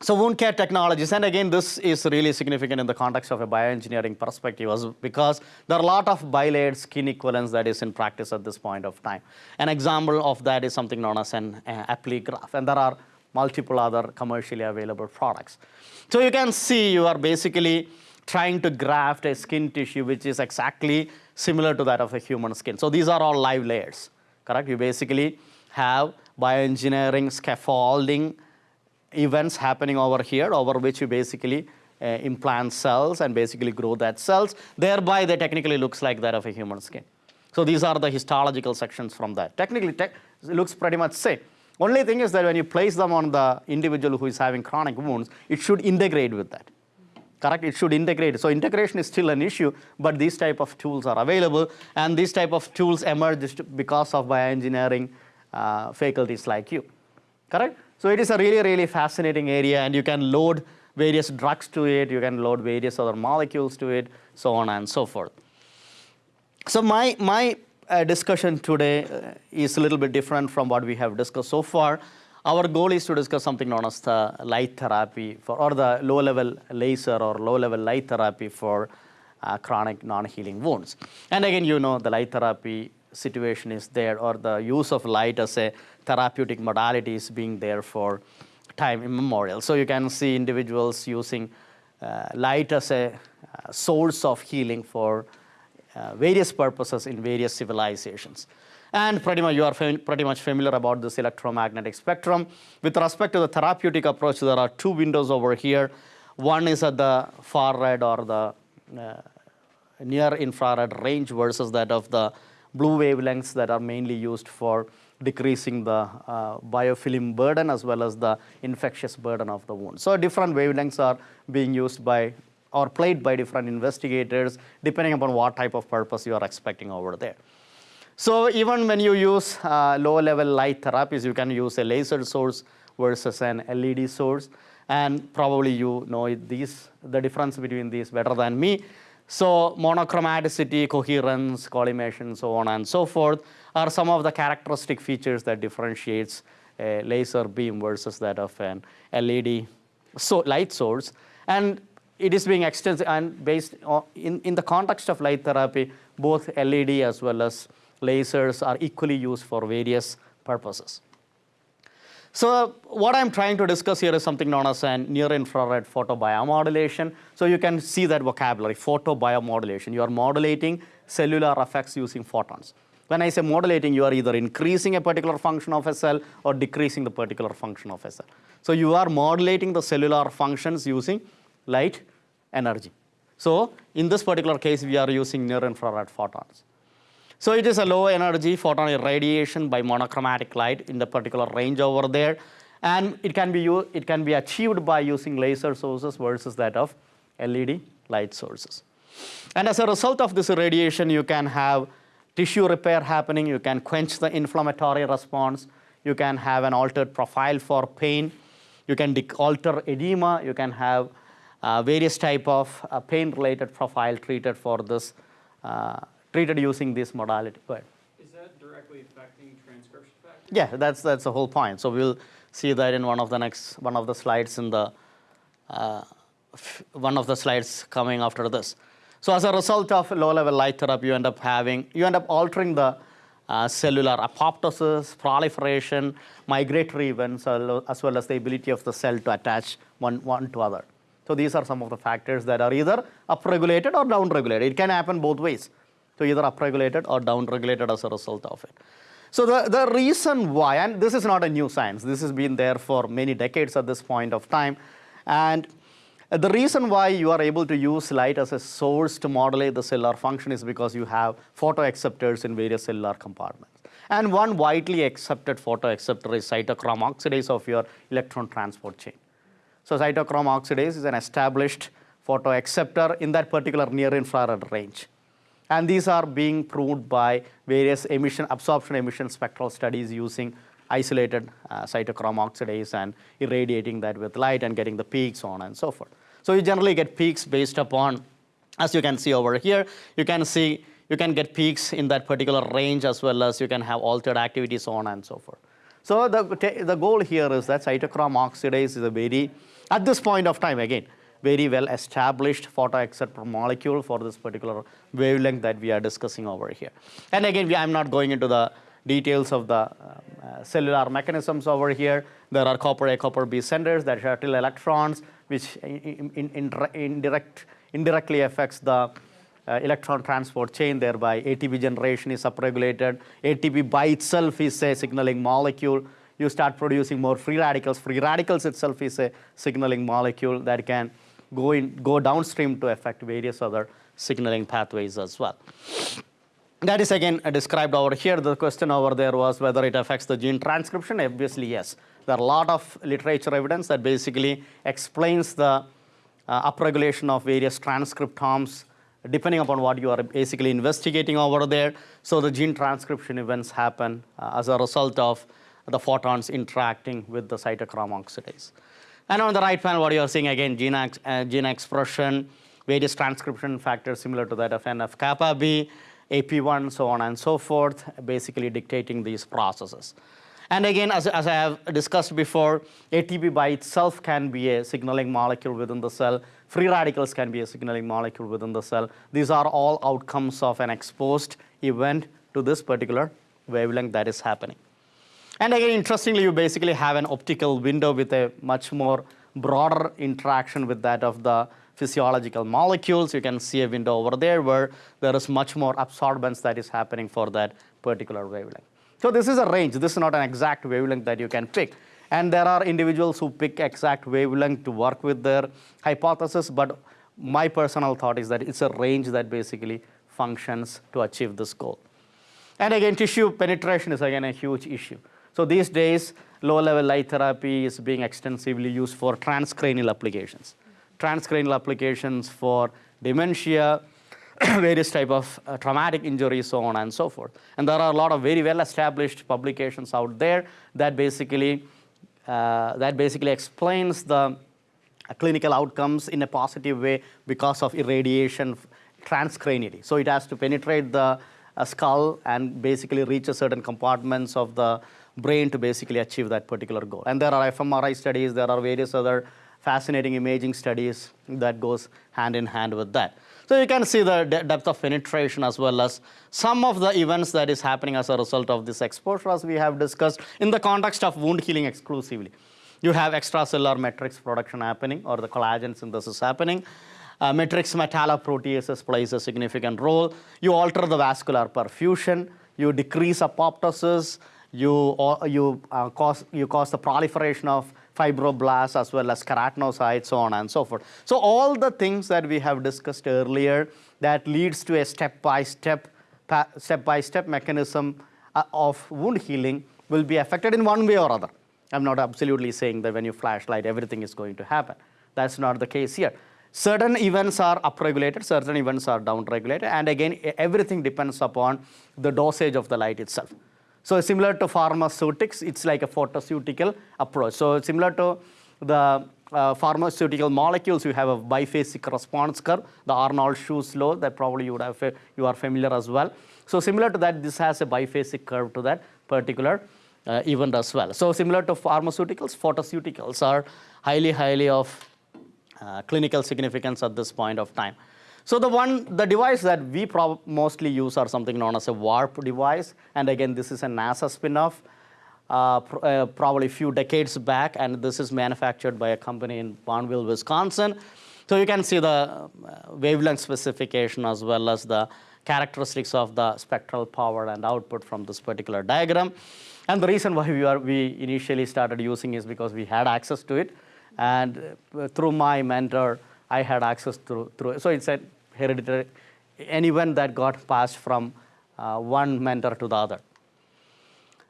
So wound care technologies, and again, this is really significant in the context of a bioengineering perspective because there are a lot of bilayered skin equivalents that is in practice at this point of time. An example of that is something known as an uh, Apligraf, and there are multiple other commercially available products. So you can see you are basically trying to graft a skin tissue which is exactly similar to that of a human skin. So these are all live layers, correct? You basically have bioengineering scaffolding events happening over here over which you basically uh, implant cells and basically grow that cells. Thereby, they technically looks like that of a human skin. So these are the histological sections from that. Technically, te it looks pretty much same. Only thing is that when you place them on the individual who is having chronic wounds, it should integrate with that correct? It should integrate. So integration is still an issue, but these type of tools are available, and these type of tools emerged because of bioengineering uh, faculties like you, correct? So it is a really, really fascinating area, and you can load various drugs to it, you can load various other molecules to it, so on and so forth. So my, my uh, discussion today uh, is a little bit different from what we have discussed so far. Our goal is to discuss something known as the light therapy for, or the low-level laser or low-level light therapy for uh, chronic non-healing wounds. And again, you know, the light therapy situation is there or the use of light as a therapeutic modality is being there for time immemorial. So you can see individuals using uh, light as a uh, source of healing for uh, various purposes in various civilizations. And pretty much you are pretty much familiar about this electromagnetic spectrum. With respect to the therapeutic approach, there are two windows over here. One is at the far red or the uh, near infrared range versus that of the blue wavelengths that are mainly used for decreasing the uh, biofilm burden as well as the infectious burden of the wound. So different wavelengths are being used by or played by different investigators depending upon what type of purpose you are expecting over there. So even when you use uh, low level light therapies, you can use a laser source versus an LED source. And probably you know these, the difference between these better than me. So monochromaticity, coherence, collimation, so on and so forth are some of the characteristic features that differentiates a laser beam versus that of an LED so light source. And it is being extended and based on, in, in the context of light therapy, both LED as well as lasers are equally used for various purposes. So what I'm trying to discuss here is something known as an near-infrared photobiomodulation. So you can see that vocabulary, photobiomodulation. You are modulating cellular effects using photons. When I say modulating, you are either increasing a particular function of a cell or decreasing the particular function of a cell. So you are modulating the cellular functions using light energy. So in this particular case, we are using near-infrared photons. So it is a low energy photon irradiation by monochromatic light in the particular range over there. And it can be, it can be achieved by using laser sources versus that of LED light sources. And as a result of this irradiation, you can have tissue repair happening, you can quench the inflammatory response, you can have an altered profile for pain, you can alter edema, you can have uh, various type of uh, pain-related profile treated for this, uh, treated using this modality. Go ahead. Is that directly affecting transcription factors? Yeah, that's that's the whole point. So we'll see that in one of the next one of the slides in the uh, one of the slides coming after this. So as a result of low-level light therapy, you end up having you end up altering the uh, cellular apoptosis, proliferation, migratory events, as well as the ability of the cell to attach one, one to other. So these are some of the factors that are either upregulated or downregulated. It can happen both ways. So either upregulated or downregulated as a result of it. So the, the reason why, and this is not a new science, this has been there for many decades at this point of time. And the reason why you are able to use light as a source to modulate the cellular function is because you have photoacceptors in various cellular compartments. And one widely accepted photoacceptor is cytochrome oxidase of your electron transport chain. So cytochrome oxidase is an established photoacceptor in that particular near-infrared range. And these are being proved by various emission, absorption emission spectral studies using isolated uh, cytochrome oxidase and irradiating that with light and getting the peaks on and so forth. So you generally get peaks based upon, as you can see over here, you can see, you can get peaks in that particular range as well as you can have altered activity, so on and so forth. So the, the goal here is that cytochrome oxidase is a very, at this point of time again, very well established photoacceptor molecule for this particular wavelength that we are discussing over here. And again, we, I'm not going into the details of the um, uh, cellular mechanisms over here. There are copper A, copper B centers that shuttle electrons, which in, in, in, indirect, indirectly affects the uh, electron transport chain, thereby ATP generation is upregulated. ATP by itself is a signaling molecule. You start producing more free radicals. Free radicals itself is a signaling molecule that can go, in, go downstream to affect various other signaling pathways as well. That is again described over here. The question over there was whether it affects the gene transcription. Obviously, yes. There are a lot of literature evidence that basically explains the uh, upregulation of various transcriptomes depending upon what you are basically investigating over there. So the gene transcription events happen uh, as a result of the photons interacting with the cytochrome oxidase. And on the right panel, what you are seeing again, gene, uh, gene expression, various transcription factors similar to that of NF kappa B, AP1, so on and so forth, basically dictating these processes. And again, as, as I have discussed before, ATP by itself can be a signaling molecule within the cell. Free radicals can be a signaling molecule within the cell. These are all outcomes of an exposed event to this particular wavelength that is happening. And again, interestingly, you basically have an optical window with a much more broader interaction with that of the physiological molecules. You can see a window over there where there is much more absorbance that is happening for that particular wavelength. So this is a range. This is not an exact wavelength that you can pick. And there are individuals who pick exact wavelength to work with their hypothesis, but my personal thought is that it's a range that basically functions to achieve this goal. And again, tissue penetration is again a huge issue. So these days, low-level light therapy is being extensively used for transcranial applications. Transcranial applications for dementia, [COUGHS] various type of uh, traumatic injuries, so on and so forth. And there are a lot of very well-established publications out there that basically uh, that basically explains the uh, clinical outcomes in a positive way because of irradiation transcranially. So it has to penetrate the uh, skull and basically reach a certain compartments of the brain to basically achieve that particular goal. And there are fMRI studies, there are various other fascinating imaging studies that goes hand in hand with that. So you can see the de depth of penetration as well as some of the events that is happening as a result of this exposure as we have discussed in the context of wound healing exclusively. You have extracellular matrix production happening or the collagen synthesis happening. Uh, matrix metalloproteases plays a significant role. You alter the vascular perfusion. You decrease apoptosis. You, uh, you, uh, cause, you cause the proliferation of fibroblasts as well as keratinocytes, so on and so forth. So all the things that we have discussed earlier that leads to a step-by-step step-by-step mechanism uh, of wound healing will be affected in one way or other. I'm not absolutely saying that when you flashlight, everything is going to happen. That's not the case here. Certain events are upregulated, certain events are downregulated, and again, everything depends upon the dosage of the light itself. So similar to pharmaceutics, it's like a photoceutical approach. So similar to the uh, pharmaceutical molecules, you have a biphasic response curve, the Arndt-Schulz law that probably you, would have, you are familiar as well. So similar to that, this has a biphasic curve to that particular uh, event as well. So similar to pharmaceuticals, photoceuticals are highly, highly of uh, clinical significance at this point of time. So the one, the device that we mostly use are something known as a warp device. And again, this is a NASA spin-off, uh, pr uh, probably a few decades back. And this is manufactured by a company in Barneveld, Wisconsin. So you can see the uh, wavelength specification as well as the characteristics of the spectral power and output from this particular diagram. And the reason why we, are, we initially started using is because we had access to it. And uh, through my mentor, I had access through, through so it's a hereditary, anyone that got passed from uh, one mentor to the other.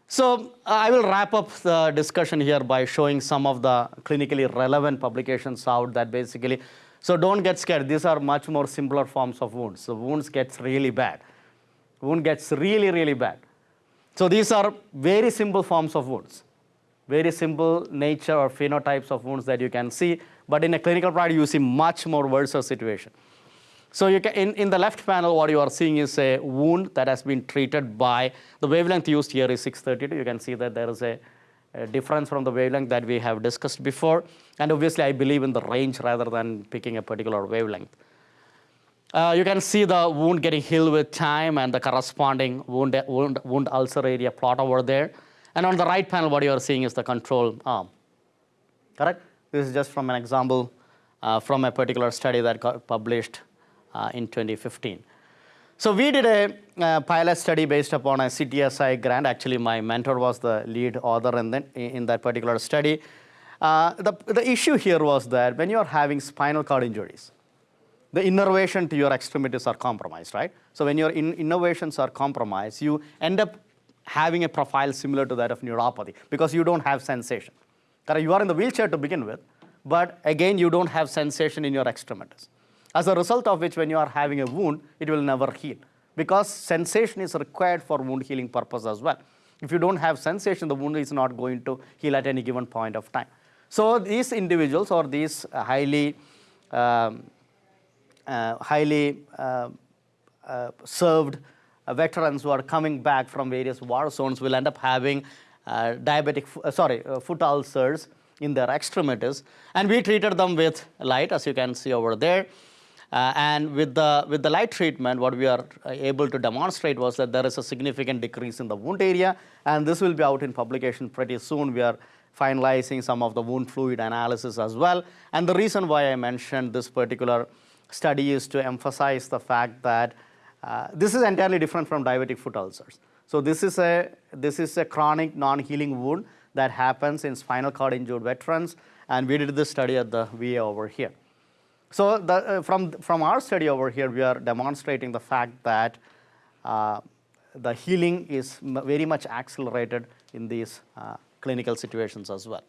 So uh, I will wrap up the discussion here by showing some of the clinically relevant publications out that basically, so don't get scared. These are much more simpler forms of wounds. So wounds gets really bad. Wound gets really, really bad. So these are very simple forms of wounds, very simple nature or phenotypes of wounds that you can see. But in a clinical practice, you see much more worse situation. So you can, in, in the left panel, what you are seeing is a wound that has been treated by, the wavelength used here is 632. You can see that there is a, a difference from the wavelength that we have discussed before. And obviously, I believe in the range rather than picking a particular wavelength. Uh, you can see the wound getting healed with time and the corresponding wound, wound, wound ulcer area plot over there. And on the right panel, what you are seeing is the control arm. Correct? This is just from an example uh, from a particular study that got published uh, in 2015. So we did a uh, pilot study based upon a CTSI grant. Actually, my mentor was the lead author in, the, in that particular study. Uh, the, the issue here was that when you're having spinal cord injuries, the innervation to your extremities are compromised, right? So when your in innervations are compromised, you end up having a profile similar to that of neuropathy because you don't have sensation. You are in the wheelchair to begin with, but again, you don't have sensation in your extremities. As a result of which, when you are having a wound, it will never heal because sensation is required for wound healing purpose as well. If you don't have sensation, the wound is not going to heal at any given point of time. So these individuals or these highly, um, uh, highly uh, uh, served veterans who are coming back from various war zones will end up having uh, diabetic, uh, sorry, foot ulcers in their extremities. And we treated them with light, as you can see over there. Uh, and with the, with the light treatment, what we are uh, able to demonstrate was that there is a significant decrease in the wound area. And this will be out in publication pretty soon. We are finalizing some of the wound fluid analysis as well. And the reason why I mentioned this particular study is to emphasize the fact that uh, this is entirely different from diabetic foot ulcers. So this is a, this is a chronic non-healing wound that happens in spinal cord injured veterans, and we did this study at the VA over here. So the, uh, from, from our study over here, we are demonstrating the fact that uh, the healing is very much accelerated in these uh, clinical situations as well.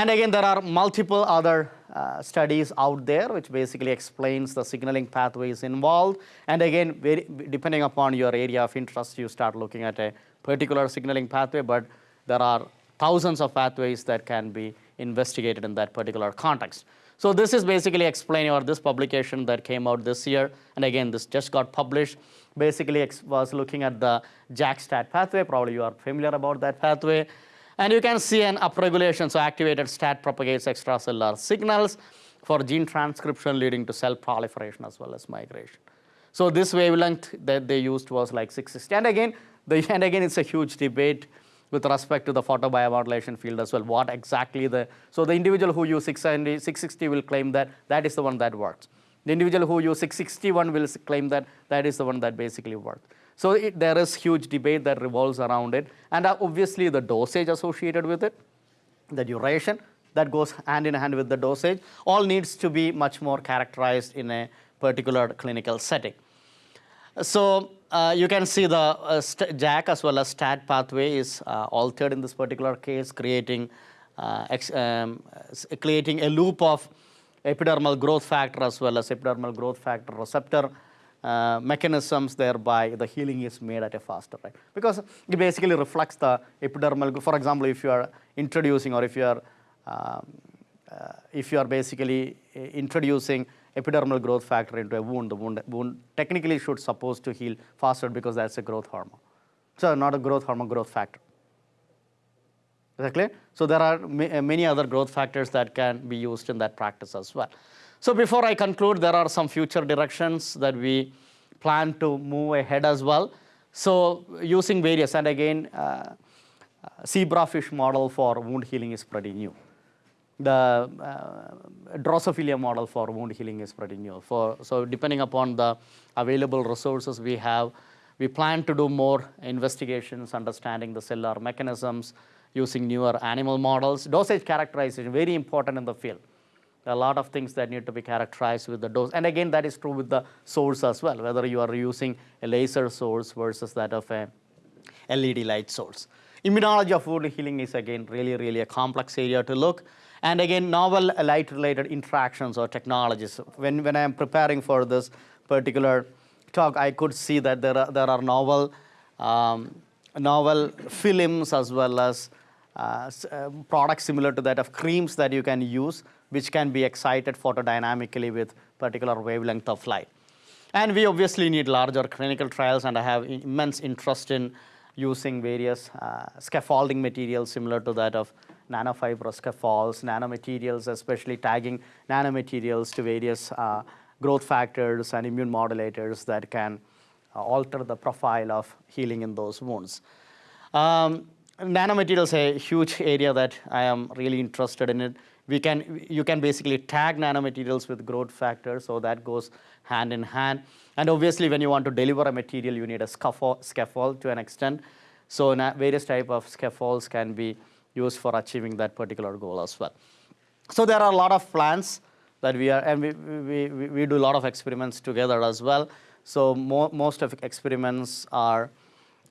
And again, there are multiple other uh, studies out there which basically explains the signaling pathways involved. And again, very, depending upon your area of interest, you start looking at a particular signaling pathway, but there are thousands of pathways that can be investigated in that particular context. So this is basically explaining, or this publication that came out this year, and again, this just got published, basically was looking at the JAK-STAT pathway. Probably you are familiar about that pathway. And you can see an upregulation, so activated STAT propagates extracellular signals for gene transcription leading to cell proliferation as well as migration. So this wavelength that they used was like 660. And again, the, [LAUGHS] and again, it's a huge debate with respect to the photobiomodulation field as well. What exactly the, so the individual who use 670, 660 will claim that that is the one that works. The individual who use 661 will claim that that is the one that basically works. So it, there is huge debate that revolves around it. And obviously the dosage associated with it, the duration that goes hand in hand with the dosage, all needs to be much more characterized in a particular clinical setting. So uh, you can see the uh, JAK as well as STAT pathway is uh, altered in this particular case, creating, uh, um, creating a loop of epidermal growth factor as well as epidermal growth factor receptor uh, mechanisms, thereby the healing is made at a faster rate. Because it basically reflects the epidermal, for example, if you are introducing or if you are um, uh, if you are basically uh, introducing epidermal growth factor into a wound, the wound, wound technically should supposed to heal faster because that's a growth hormone. So not a growth hormone, growth factor. Clear? So there are ma- many other growth factors that can be used in that practice as well. So before I conclude, there are some future directions that we plan to move ahead as well. So using various, and again, uh, uh, zebrafish model for wound healing is pretty new the uh, Drosophila model for wound healing is pretty new. For, so depending upon the available resources we have, we plan to do more investigations, understanding the cellular mechanisms, using newer animal models. Dosage characterization, very important in the field. A lot of things that need to be characterized with the dose. And again, that is true with the source as well, whether you are using a laser source versus that of a LED light source. Immunology of wound healing is again really, really a complex area to look. And again, novel light-related interactions or technologies. When, when I am preparing for this particular talk, I could see that there are, there are novel, um, novel films as well as uh, uh, products similar to that of creams that you can use, which can be excited photodynamically with particular wavelength of light. And we obviously need larger clinical trials, and I have immense interest in using various uh, scaffolding materials similar to that of nanofiber scaffolds, nanomaterials, especially tagging nanomaterials to various uh, growth factors and immune modulators that can uh, alter the profile of healing in those wounds. Um, nanomaterials a huge area that I am really interested in it. We can, you can basically tag nanomaterials with growth factors, so that goes hand in hand. And obviously, when you want to deliver a material, you need a scaffold, scaffold to an extent. So various type of scaffolds can be used for achieving that particular goal as well. So there are a lot of plans that we are, and we, we, we, we do a lot of experiments together as well. So mo- most of experiments are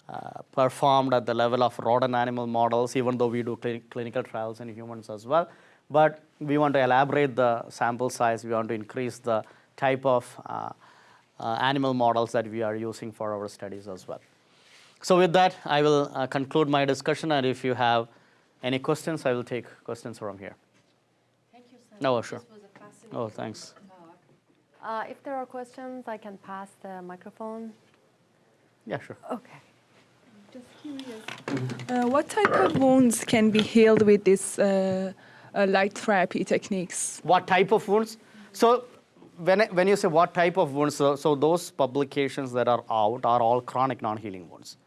uh, performed at the level of rodent animal models, even though we do cli- clinical trials in humans as well. But we want to elaborate the sample size. We want to increase the type of uh, uh, animal models that we are using for our studies as well. So with that, I will uh, conclude my discussion. And if you have any questions, I will take questions from here. Thank you, Sam. No, sure. This was a Oh, thanks. Uh, if there are questions, I can pass the microphone. Yeah, sure. Okay. Just curious. Uh, what type of wounds can be healed with this uh, light therapy techniques? What type of wounds? So when, when you say what type of wounds, so, so those publications that are out are all chronic non-healing wounds,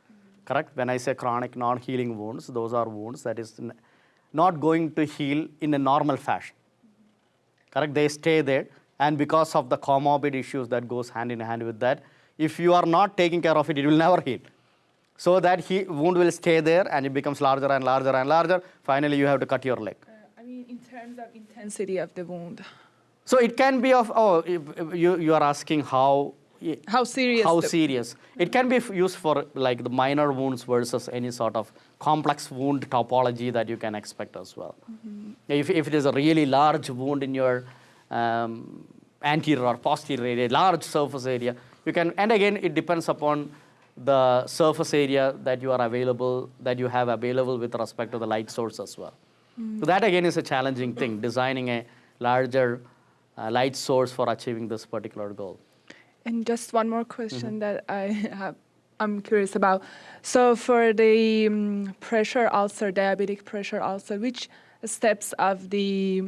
correct? When I say chronic non-healing wounds, those are wounds that is not going to heal in a normal fashion. Correct? They stay there, and because of the comorbid issues that goes hand in hand with that, if you are not taking care of it, it will never heal. So that he, wound will stay there, and it becomes larger and larger and larger. Finally, you have to cut your leg. I mean, in terms of intensity of the wound, So it can be of oh, you you are asking how how serious? how serious it can be used for like the minor wounds versus any sort of complex wound topology that you can expect as well. If if it is a really large wound in your um, anterior or posterior area, large surface area, you can and again it depends upon the surface area that you are available that you have available with respect to the light source as well. So that again is a challenging thing, designing a larger uh, light source for achieving this particular goal. And just one more question that I have, I'm curious about. So for the um, pressure ulcer, diabetic pressure ulcer, which steps of the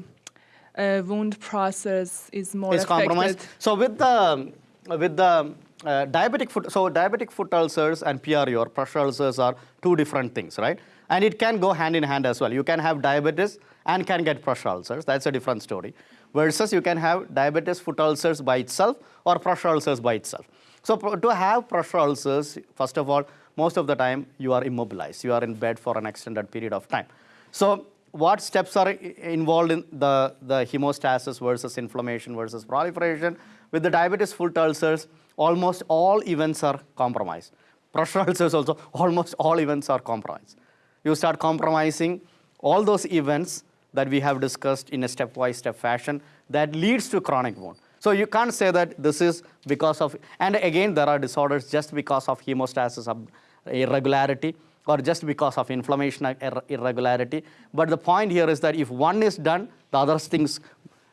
uh, wound process is more is affected? compromised. So with the with the uh, diabetic foot, so diabetic foot ulcers and PRU or pressure ulcers are two different things, right? And it can go hand in hand as well. You can have diabetes and can get pressure ulcers. That's a different story. Versus you can have diabetes foot ulcers by itself or pressure ulcers by itself. So to have pressure ulcers, first of all, most of the time you are immobilized. You are in bed for an extended period of time. So what steps are involved in the, the hemostasis versus inflammation versus proliferation? With the diabetes foot ulcers, almost all events are compromised. Pressure [LAUGHS] ulcers also, almost all events are compromised. You start compromising all those events that we have discussed in a stepwise step fashion that leads to chronic wound. So you can't say that this is because of, and again, there are disorders just because of hemostasis ab- irregularity or just because of inflammation ir- irregularity. But the point here is that if one is done, the other things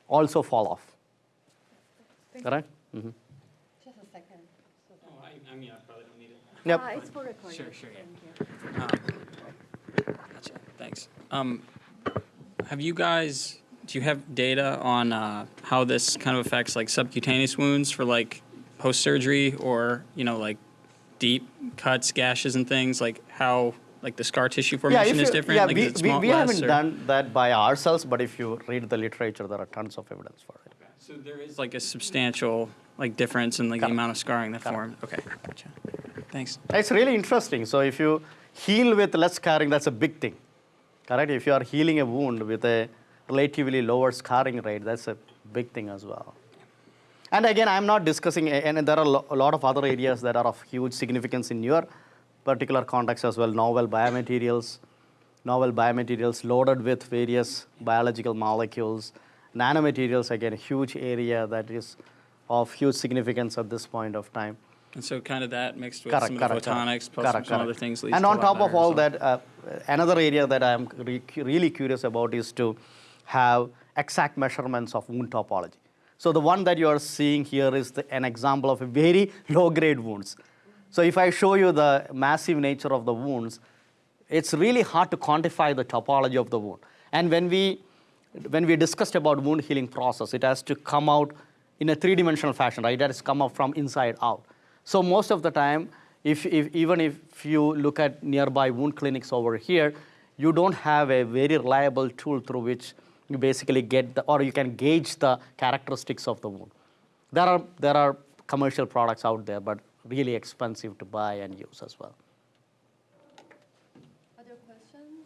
also fall off. Correct? Mhm. Just a second. Oh, I, I mean, I probably don't need it. Yep. Uh, it's for recording. Sure, sure, yeah. Gotcha, thanks. Um, have you guys, do you have data on uh, how this kind of affects like subcutaneous wounds for like post-surgery or, you know, like deep cuts, gashes and things, like how, like the scar tissue formation is different? Yeah, like, we, is it we, we haven't or- done that by ourselves, but if you read the literature, there are tons of evidence for it. So there is like a substantial like difference in like the amount of scarring that formed. Okay, gotcha. Thanks. It's really interesting. So if you heal with less scarring, that's a big thing. Correct? If you are healing a wound with a relatively lower scarring rate, that's a big thing as well. And again, I'm not discussing, and there are a lot of other areas that are of huge significance in your particular context as well. Novel biomaterials, novel biomaterials loaded with various biological molecules, nanomaterials, again, a huge area that is of huge significance at this point of time. And so kind of that mixed with Correct, some correct, of the photonics correct. plus Correct, some correct. other things And on top of all that, uh, another area that I'm re- really curious about is to have exact measurements of wound topology. So the one that you are seeing here is the, an example of a very [LAUGHS] low-grade wounds. So if I show you the massive nature of the wounds, it's really hard to quantify the topology of the wound. And when we, when we discussed about wound healing process, it has to come out in a three-dimensional fashion, right? It has to come out from inside out. So most of the time, if, if, even if you look at nearby wound clinics over here, you don't have a very reliable tool through which you basically get the, or you can gauge the characteristics of the wound. There are, there are commercial products out there, but really expensive to buy and use as well. Other questions?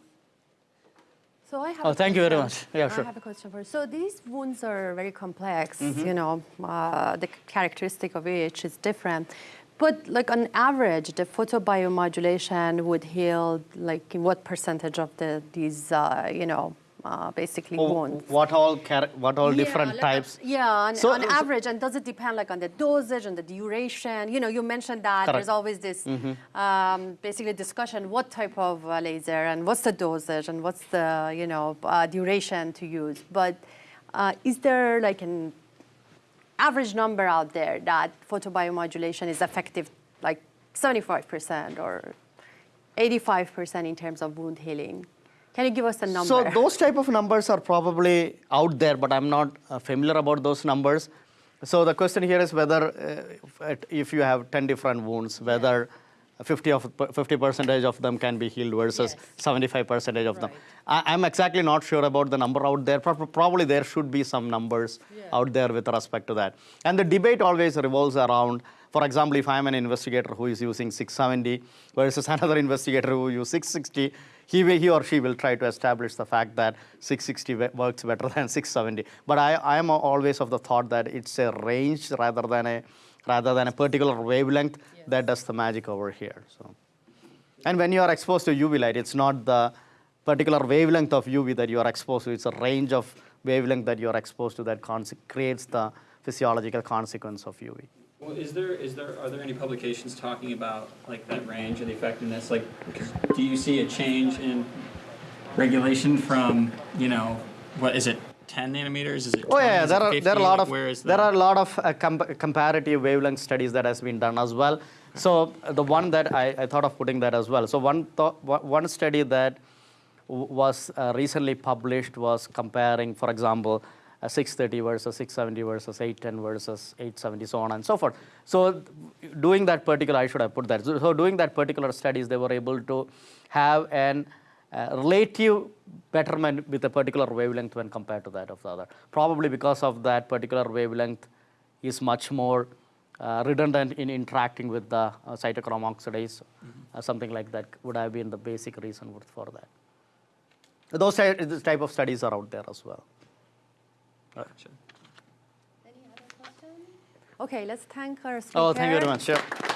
So I have. Oh, a thank you very much. Yeah, sure. I have a question for you. So these wounds are very complex. Mm-hmm. You know, uh, the characteristic of each is different. But like on average, the photobiomodulation would heal like in what percentage of the these uh, you know uh, basically Oh, wounds? what all, what all Yeah, different like, types? Yeah, on, So- on so- average, and does it depend like on the dosage and the duration? You know, you mentioned that Correct. there's always this um, basically discussion: what type of uh, laser and what's the dosage and what's the you know uh, duration to use? But uh, is there like an average number out there that photobiomodulation is effective, like 75% or 85% in terms of wound healing? Can you give us a number? So those type of numbers are probably out there, but I'm not uh, familiar about those numbers. So the question here is whether uh, if- if you have 10 different wounds, whether 50 of 50 percentage of them can be healed versus Yes. 75 percentage of them. Right. I, I'm exactly not sure about the number out there. Pro- Probably there should be some numbers Yeah. out there with respect to that. And the debate always revolves around, for example, if I'm an investigator who is using 670 versus [LAUGHS] another investigator who uses 660, he, will, he or she will try to establish the fact that 660 works better [LAUGHS] than 670. But I, I am always of the thought that it's a range rather than a rather than a particular wavelength that does the magic over here. So. And when you are exposed to UV light, it's not the particular wavelength of UV that you are exposed to, it's a range of wavelength that you are exposed to that creates the physiological consequence of UV. Well, is there is there are there any publications talking about like that range and the effectiveness? Like, 'cause do you see a change in regulation from you know what is it 10 nanometers? Is it 20? Oh yeah, there are there are a lot Like, of there are a lot of uh, com- comparative wavelength studies that has been done as well. So uh, the one that I, I thought of putting that as well. So one one study that was uh, recently published was comparing, for example, uh, 630 versus 670 versus 810 versus 870, so on and so forth. So doing that particular, I should have put that. So, so doing that particular studies, they were able to have an uh, relative betterment with a particular wavelength when compared to that of the other. Probably because of that particular wavelength is much more uh, redundant in interacting with the uh, cytochrome oxidase, uh, something like that would have been the basic reason for- for that. Those ty- this type of studies are out there as well. Gotcha. Okay, let's thank our speaker. Oh, thank you very much. Sure.